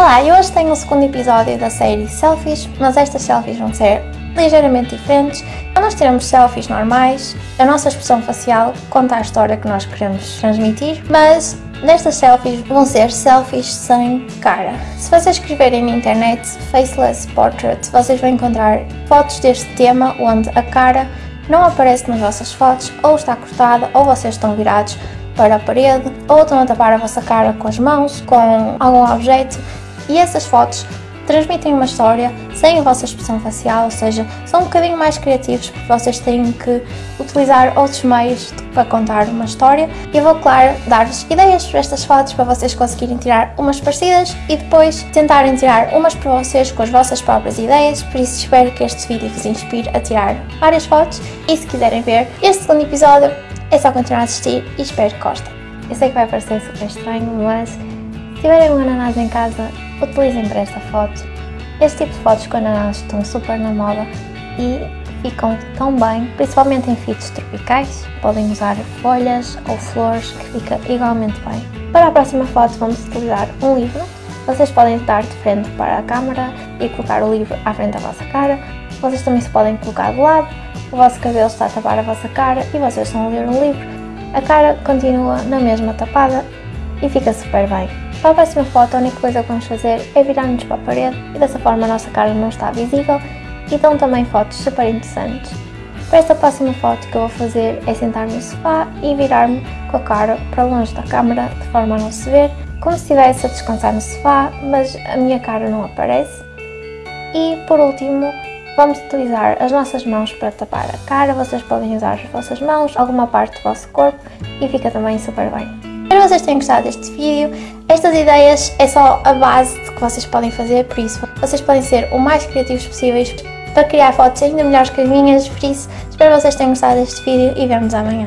Olá, e hoje tenho o segundo episódio da série Selfies, mas estas selfies vão ser ligeiramente diferentes. Então nós tiramos selfies normais, a nossa expressão facial conta a história que nós queremos transmitir, mas nestas selfies vão ser selfies sem cara. Se vocês escreverem na internet Faceless Portrait, vocês vão encontrar fotos deste tema onde a cara não aparece nas vossas fotos, ou está cortada, ou vocês estão virados para a parede, ou estão a tapar a vossa cara com as mãos, com algum objeto, e essas fotos transmitem uma história sem a vossa expressão facial, ou seja, são um bocadinho mais criativos porque vocês têm que utilizar outros meios para contar uma história. Eu vou, claro, dar-vos ideias para estas fotos para vocês conseguirem tirar umas parecidas e depois tentarem tirar umas para vocês com as vossas próprias ideias, por isso espero que este vídeo vos inspire a tirar várias fotos e se quiserem ver este segundo episódio é só continuar a assistir e espero que gostem. Eu sei que vai parecer super estranho, mas se tiverem um ananás em casa, utilizem para esta foto. Este tipo de fotos com ananás estão super na moda e ficam tão bem, principalmente em fitos tropicais. Podem usar folhas ou flores que fica igualmente bem. Para a próxima foto vamos utilizar um livro. Vocês podem estar de frente para a câmera e colocar o livro à frente da vossa cara. Vocês também se podem colocar de lado. O vosso cabelo está a tapar a vossa cara e vocês estão a ler um livro. A cara continua na mesma tapada e fica super bem. Para a próxima foto, a única coisa que vamos fazer é virar-nos para a parede e dessa forma a nossa cara não está visível e dão também fotos super interessantes. Para esta próxima foto que eu vou fazer é sentar-me no sofá e virar-me com a cara para longe da câmera de forma a não se ver, como se estivesse a descansar no sofá, mas a minha cara não aparece. E por último, vamos utilizar as nossas mãos para tapar a cara, vocês podem usar as vossas mãos, alguma parte do vosso corpo e fica também super bem. Espero que vocês tenham gostado deste vídeo. Estas ideias é só a base de que vocês podem fazer, por isso vocês podem ser o mais criativos possíveis para criar fotos ainda melhores que as minhas, por isso espero que vocês tenham gostado deste vídeo e vemos amanhã.